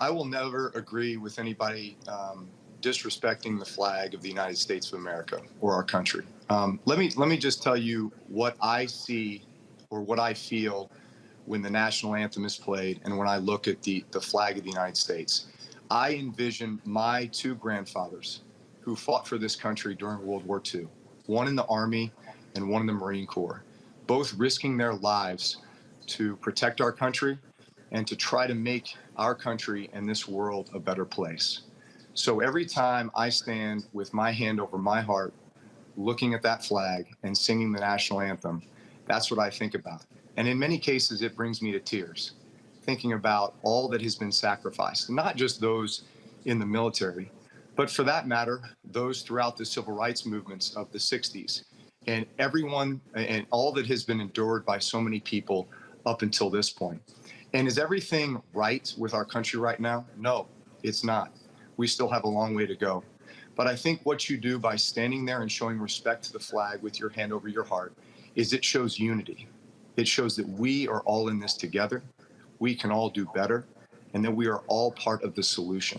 I will never agree with anybody um, disrespecting the flag of the United States of America or our country. Um, let me let me just tell you what I see or what I feel when the national anthem is played and when I look at the the flag of the United States. I envision my two grandfathers who fought for this country during World War II, one in the Army and one in the Marine Corps, both risking their lives to protect our country and to try to make our country and this world a better place. So every time I stand with my hand over my heart, looking at that flag and singing the national anthem, that's what I think about. And in many cases, it brings me to tears, thinking about all that has been sacrificed, not just those in the military, but for that matter, those throughout the civil rights movements of the 60s and everyone and all that has been endured by so many people up until this point. And is everything right with our country right now? No, it's not. We still have a long way to go. But I think what you do by standing there and showing respect to the flag with your hand over your heart is it shows unity. It shows that we are all in this together. We can all do better and that we are all part of the solution.